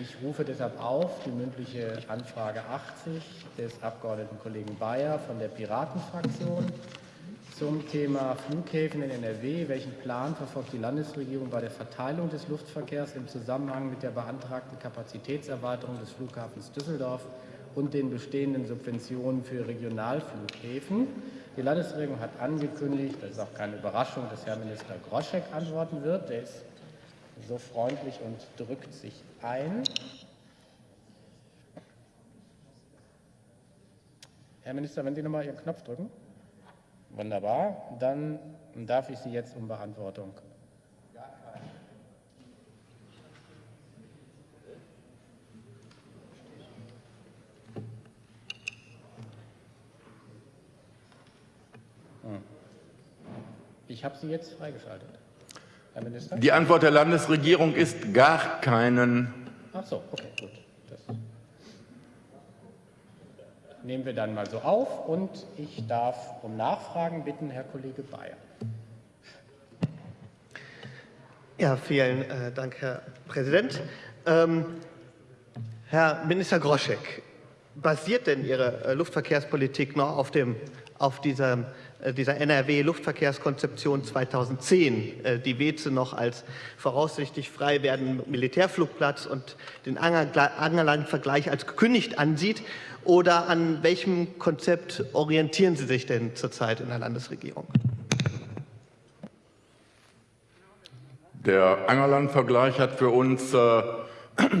Ich rufe deshalb auf die mündliche Anfrage 80 des Abgeordneten Kollegen Bayer von der Piratenfraktion zum Thema Flughäfen in NRW. Welchen Plan verfolgt die Landesregierung bei der Verteilung des Luftverkehrs im Zusammenhang mit der beantragten Kapazitätserweiterung des Flughafens Düsseldorf und den bestehenden Subventionen für Regionalflughäfen? Die Landesregierung hat angekündigt, das ist auch keine Überraschung, dass Herr Minister Groschek antworten wird. Der ist so freundlich und drückt sich ein. Herr Minister, wenn Sie noch mal Ihren Knopf drücken. Wunderbar. Dann darf ich Sie jetzt um Beantwortung hm. Ich habe Sie jetzt freigeschaltet. Herr Minister? Die Antwort der Landesregierung ist gar keinen. Ach so, okay, gut. Das nehmen wir dann mal so auf. Und ich darf um Nachfragen bitten, Herr Kollege Bayer. Ja, vielen äh, Dank, Herr Präsident. Ähm, Herr Minister Groschek, basiert denn Ihre äh, Luftverkehrspolitik noch auf, dem, auf dieser äh, NRW-Luftverkehrskonzeption 2010 äh, die Weze noch als voraussichtlich frei werdenden Militärflugplatz und den Angerland-Vergleich als gekündigt ansieht? Oder an welchem Konzept orientieren Sie sich denn zurzeit in der Landesregierung? Der Angerland-Vergleich hat für uns äh,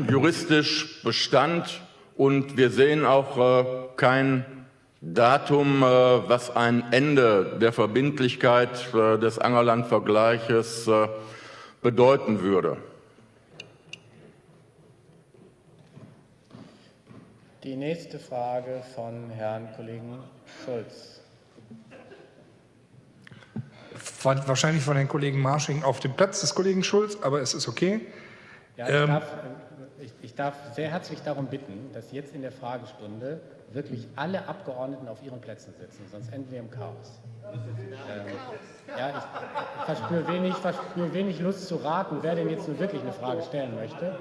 juristisch Bestand und wir sehen auch äh, kein Datum, äh, was ein Ende der Verbindlichkeit äh, des Angerland-Vergleiches bedeuten würde. Die nächste Frage von Herrn Kollegen Schulz. Wahrscheinlich von Herrn Kollegen Marsching auf dem Platz des Kollegen Schulz, aber es ist okay. Ja, ich, ähm, darf, ich, ich darf sehr herzlich darum bitten, dass jetzt in der Fragestunde wirklich alle Abgeordneten auf ihren Plätzen sitzen, sonst enden wir im Chaos. Ähm, ja, ich verspüre wenig, verspüre wenig Lust zu raten, wer denn jetzt nun wirklich eine Frage stellen möchte.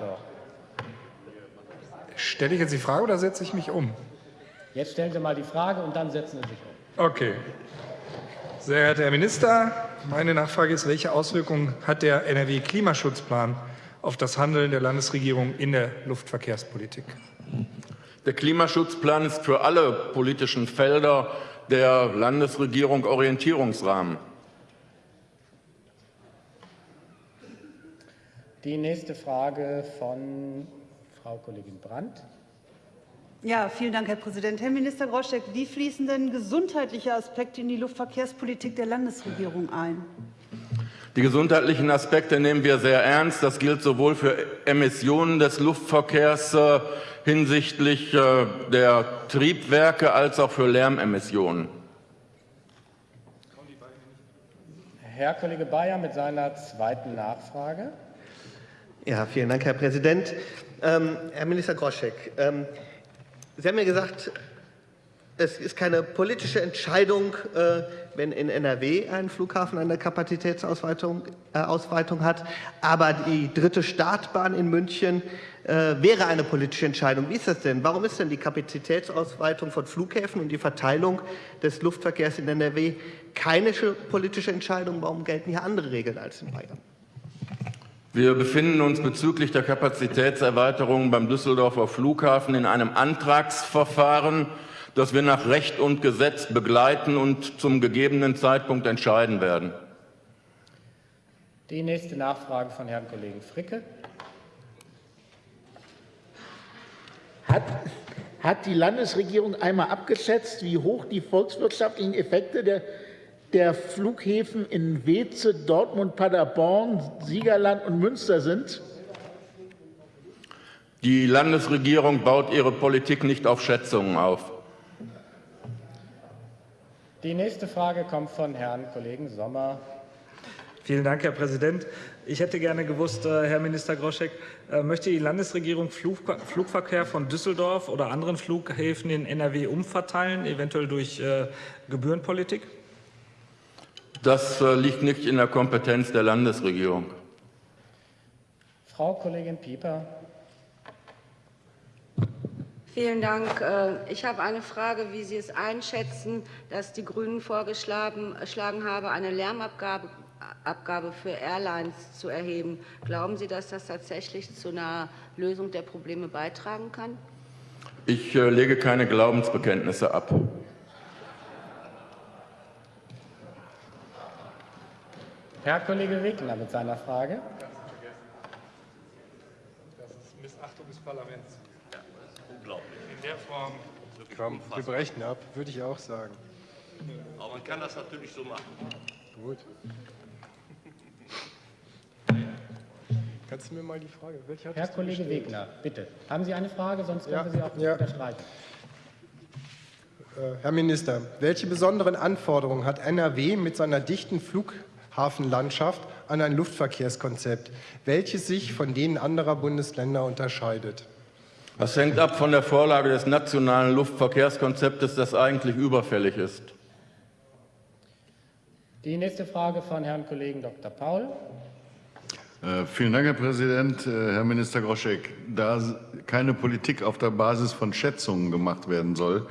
So. Stelle ich jetzt die Frage oder setze ich mich um? Jetzt stellen Sie mal die Frage und dann setzen Sie sich um. Okay. Sehr geehrter Herr Minister, meine Nachfrage ist, welche Auswirkungen hat der NRW-Klimaschutzplan auf das Handeln der Landesregierung in der Luftverkehrspolitik? Der Klimaschutzplan ist für alle politischen Felder der Landesregierung Orientierungsrahmen. Die nächste Frage von Frau Kollegin Brandt. Ja, vielen Dank, Herr Präsident. Herr Minister Groschek, wie fließen denn gesundheitliche Aspekte in die Luftverkehrspolitik der Landesregierung ein? Die gesundheitlichen Aspekte nehmen wir sehr ernst. Das gilt sowohl für Emissionen des Luftverkehrs äh, hinsichtlich äh, der Triebwerke als auch für Lärmemissionen. Herr Kollege Bayer mit seiner zweiten Nachfrage. Ja, vielen Dank, Herr Präsident. Ähm, Herr Minister Groschek, ähm, Sie haben ja gesagt, es ist keine politische Entscheidung, äh, wenn in NRW ein Flughafen eine Kapazitätsausweitung äh, hat, aber die dritte Startbahn in München äh, wäre eine politische Entscheidung. Wie ist das denn? Warum ist denn die Kapazitätsausweitung von Flughäfen und die Verteilung des Luftverkehrs in NRW keine politische Entscheidung? Warum gelten hier andere Regeln als in Bayern? Wir befinden uns bezüglich der Kapazitätserweiterung beim Düsseldorfer Flughafen in einem Antragsverfahren, das wir nach Recht und Gesetz begleiten und zum gegebenen Zeitpunkt entscheiden werden. Die nächste Nachfrage von Herrn Kollegen Fricke. Hat, hat die Landesregierung einmal abgeschätzt, wie hoch die volkswirtschaftlichen Effekte der, der Flughäfen in Weze, Dortmund, Paderborn, Siegerland und Münster sind? Die Landesregierung baut ihre Politik nicht auf Schätzungen auf. Die nächste Frage kommt von Herrn Kollegen Sommer. Vielen Dank, Herr Präsident. Ich hätte gerne gewusst, äh, Herr Minister Groschek, äh, möchte die Landesregierung Flugverkehr von Düsseldorf oder anderen Flughäfen in NRW umverteilen, eventuell durch äh, Gebührenpolitik? Das liegt nicht in der Kompetenz der Landesregierung. Frau Kollegin Pieper. Vielen Dank. Äh, ich habe eine Frage, wie Sie es einschätzen, dass die Grünen vorgeschlagen haben, eine Lärmabgabe Abgabe für Airlines zu erheben. Glauben Sie, dass das tatsächlich zu einer Lösung der Probleme beitragen kann? Ich äh, lege keine Glaubensbekenntnisse ab. Herr Kollege Wegner mit seiner Frage. Das ist Missachtung des Parlaments. Ja, das ist unglaublich. In der Form. Komm, wir brechen ab, würde ich auch sagen. Aber man kann das natürlich so machen. Gut. Kannst du mir mal die Frage, welche Herr Kollege Wegner, bitte. Haben Sie eine Frage, sonst können ja, wir Sie auch ja. unterstreichen. Äh, Herr Minister, welche besonderen Anforderungen hat NRW mit seiner dichten Flughafenlandschaft an ein Luftverkehrskonzept, welches sich von denen anderer Bundesländer unterscheidet? Das hängt ab von der Vorlage des nationalen Luftverkehrskonzeptes, das eigentlich überfällig ist. Die nächste Frage von Herrn Kollegen Dr. Paul. Äh, vielen Dank, Herr Präsident. Äh, Herr Minister Groschek, da keine Politik auf der Basis von Schätzungen gemacht werden soll,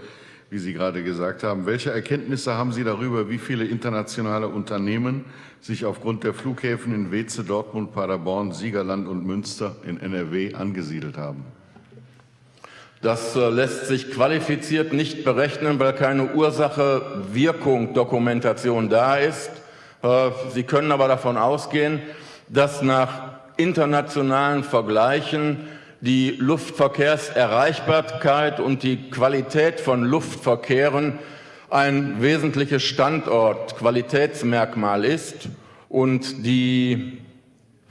wie Sie gerade gesagt haben, welche Erkenntnisse haben Sie darüber, wie viele internationale Unternehmen sich aufgrund der Flughäfen in Weze, Dortmund, Paderborn, Siegerland und Münster in NRW angesiedelt haben? Das äh, lässt sich qualifiziert nicht berechnen, weil keine Ursache-Wirkung-Dokumentation da ist. Sie können aber davon ausgehen, dass nach internationalen Vergleichen die Luftverkehrserreichbarkeit und die Qualität von Luftverkehren ein wesentliches Standortqualitätsmerkmal ist und die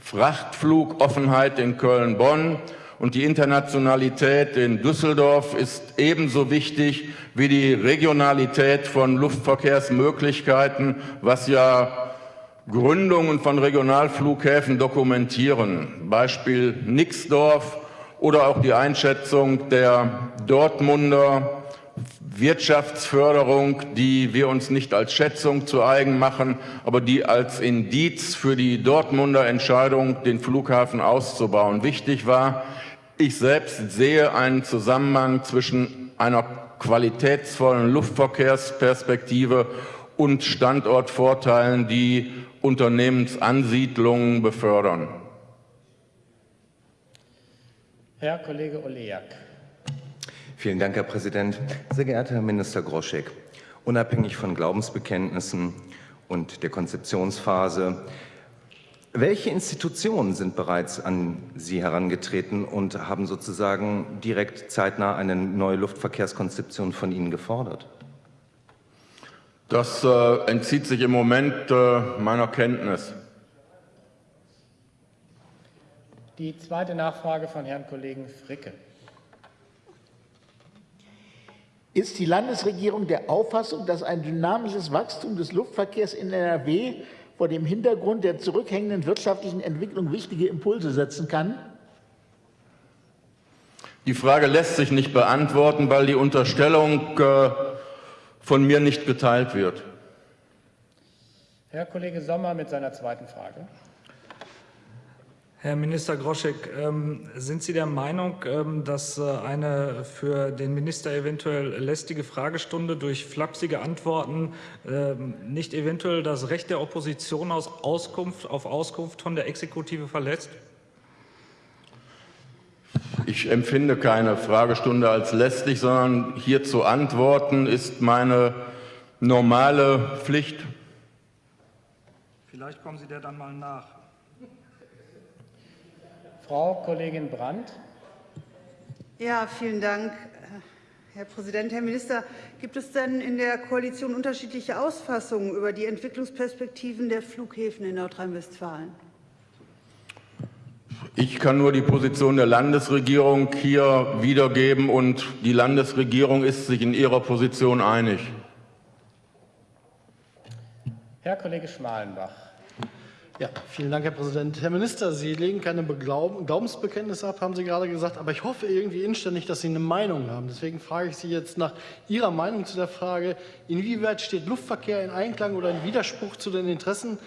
Frachtflugoffenheit in Köln-Bonn und die Internationalität in Düsseldorf ist ebenso wichtig wie die Regionalität von Luftverkehrsmöglichkeiten, was ja Gründungen von Regionalflughäfen dokumentieren, Beispiel Nixdorf oder auch die Einschätzung der Dortmunder Wirtschaftsförderung, die wir uns nicht als Schätzung zu eigen machen, aber die als Indiz für die Dortmunder Entscheidung, den Flughafen auszubauen, wichtig war. Ich selbst sehe einen Zusammenhang zwischen einer qualitätsvollen Luftverkehrsperspektive und Standortvorteilen, die Unternehmensansiedlungen befördern. Herr Kollege Oleak. Vielen Dank, Herr Präsident. Sehr geehrter Herr Minister Groschek, unabhängig von Glaubensbekenntnissen und der Konzeptionsphase, welche Institutionen sind bereits an Sie herangetreten und haben sozusagen direkt zeitnah eine neue Luftverkehrskonzeption von Ihnen gefordert? Das äh, entzieht sich im Moment äh, meiner Kenntnis. Die zweite Nachfrage von Herrn Kollegen Fricke. Ist die Landesregierung der Auffassung, dass ein dynamisches Wachstum des Luftverkehrs in NRW vor dem Hintergrund der zurückhängenden wirtschaftlichen Entwicklung wichtige Impulse setzen kann? Die Frage lässt sich nicht beantworten, weil die Unterstellung äh, von mir nicht geteilt wird. Herr Kollege Sommer mit seiner zweiten Frage. Herr Minister Groschek, ähm, sind Sie der Meinung, ähm, dass äh, eine für den Minister eventuell lästige Fragestunde durch flapsige Antworten ähm, nicht eventuell das Recht der Opposition aus Auskunft, auf Auskunft von der Exekutive verletzt? Ich empfinde keine Fragestunde als lästig, sondern hier zu antworten ist meine normale Pflicht. Vielleicht kommen Sie der dann mal nach. Frau Kollegin Brandt. Ja, vielen Dank, Herr Präsident. Herr Minister, gibt es denn in der Koalition unterschiedliche Ausfassungen über die Entwicklungsperspektiven der Flughäfen in Nordrhein-Westfalen? Ich kann nur die Position der Landesregierung hier wiedergeben, und die Landesregierung ist sich in ihrer Position einig. Herr Kollege Schmalenbach. Ja, vielen Dank, Herr Präsident. Herr Minister, Sie legen keine Glaubensbekenntnisse ab, haben Sie gerade gesagt, aber ich hoffe irgendwie inständig, dass Sie eine Meinung haben. Deswegen frage ich Sie jetzt nach Ihrer Meinung zu der Frage, inwieweit steht Luftverkehr in Einklang oder in Widerspruch zu den Interessen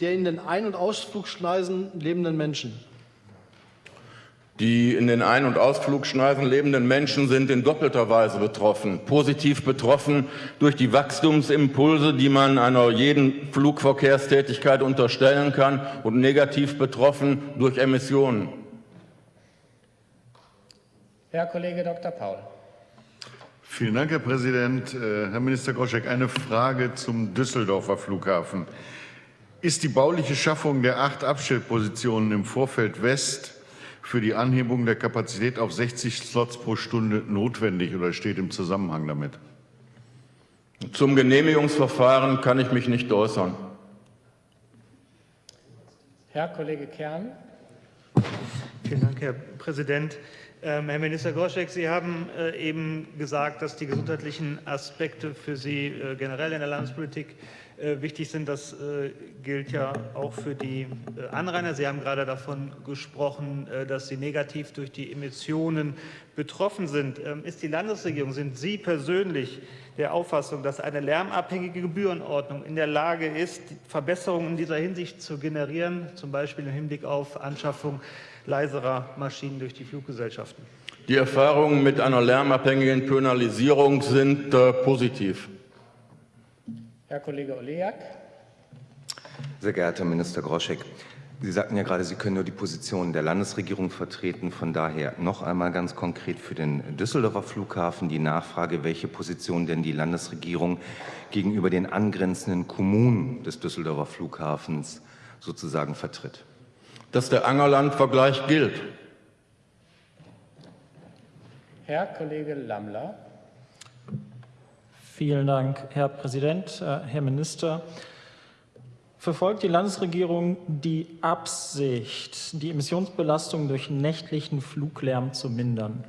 der in den Ein- und Ausflugschneisen lebenden Menschen? Die in den Ein- und Ausflugschneisen lebenden Menschen sind in doppelter Weise betroffen. Positiv betroffen durch die Wachstumsimpulse, die man einer jeden Flugverkehrstätigkeit unterstellen kann, und negativ betroffen durch Emissionen. Herr Kollege Dr. Paul. Vielen Dank, Herr Präsident. Äh, Herr Minister Groschek, eine Frage zum Düsseldorfer Flughafen. Ist die bauliche Schaffung der acht Abstellpositionen im Vorfeld West für die Anhebung der Kapazität auf 60 Slots pro Stunde notwendig oder steht im Zusammenhang damit? Zum Genehmigungsverfahren kann ich mich nicht äußern. Herr Kollege Kern. Vielen Dank, Herr Präsident. Ähm, Herr Minister Groschek, Sie haben äh, eben gesagt, dass die gesundheitlichen Aspekte für Sie äh, generell in der Landespolitik äh, wichtig sind. Das gilt ja auch für die Anrainer. Sie haben gerade davon gesprochen, dass Sie negativ durch die Emissionen betroffen sind. Ähm, ist die Landesregierung, sind Sie persönlich der Auffassung, dass eine lärmabhängige Gebührenordnung in der Lage ist, Verbesserungen in dieser Hinsicht zu generieren, zum Beispiel im Hinblick auf Anschaffung leiserer Maschinen durch die Fluggesellschaften? Die Erfahrungen mit einer lärmabhängigen Penalisierung sind äh, positiv. Herr Kollege Oleak. Sehr geehrter Herr Minister Groschek, Sie sagten ja gerade, Sie können nur die Position der Landesregierung vertreten. Von daher noch einmal ganz konkret für den Düsseldorfer Flughafen die Nachfrage, welche Position denn die Landesregierung gegenüber den angrenzenden Kommunen des Düsseldorfer Flughafens sozusagen vertritt. Dass der Angerland-Vergleich gilt. Herr Kollege Lammler. Vielen Dank, Herr Präsident, äh, Herr Minister. Verfolgt die Landesregierung die Absicht, die Emissionsbelastung durch nächtlichen Fluglärm zu mindern?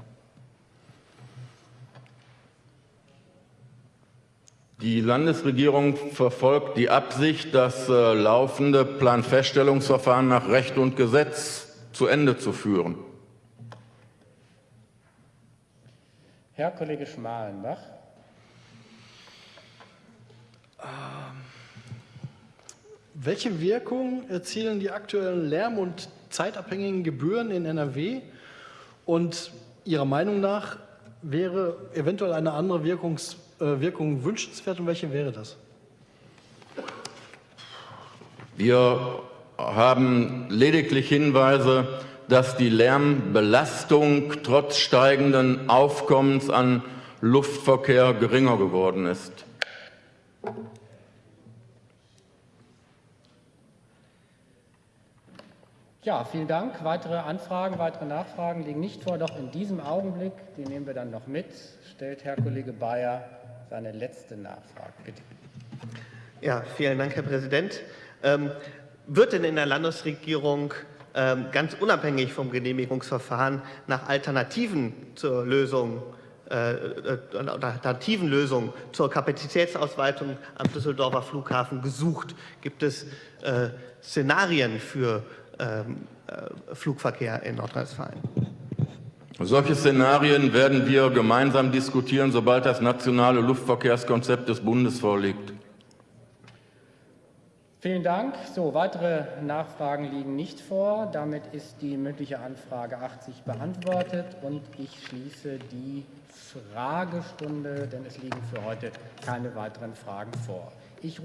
Die Landesregierung verfolgt die Absicht, das äh, laufende Planfeststellungsverfahren nach Recht und Gesetz zu Ende zu führen. Herr Kollege Schmalenbach. Welche Wirkung erzielen die aktuellen Lärm- und zeitabhängigen Gebühren in NRW? Und Ihrer Meinung nach wäre eventuell eine andere Wirkungs, äh, Wirkung wünschenswert und welche wäre das? Wir haben lediglich Hinweise, dass die Lärmbelastung trotz steigenden Aufkommens an Luftverkehr geringer geworden ist. Ja, vielen Dank. Weitere Anfragen, weitere Nachfragen liegen nicht vor, doch in diesem Augenblick, die nehmen wir dann noch mit, stellt Herr Kollege Bayer seine letzte Nachfrage. Bitte. Ja, vielen Dank, Herr Präsident. Ähm, wird denn in der Landesregierung ähm, ganz unabhängig vom Genehmigungsverfahren nach Alternativen zur Lösung äh, äh alternativen Lösungen zur Kapazitätsausweitung am Düsseldorfer Flughafen gesucht? Gibt es äh, Szenarien für Flugverkehr in Nordrhein-Westfalen. Solche Szenarien werden wir gemeinsam diskutieren, sobald das nationale Luftverkehrskonzept des Bundes vorliegt. Vielen Dank. So, weitere Nachfragen liegen nicht vor. Damit ist die mündliche Anfrage 80 beantwortet und ich schließe die Fragestunde, denn es liegen für heute keine weiteren Fragen vor. Ich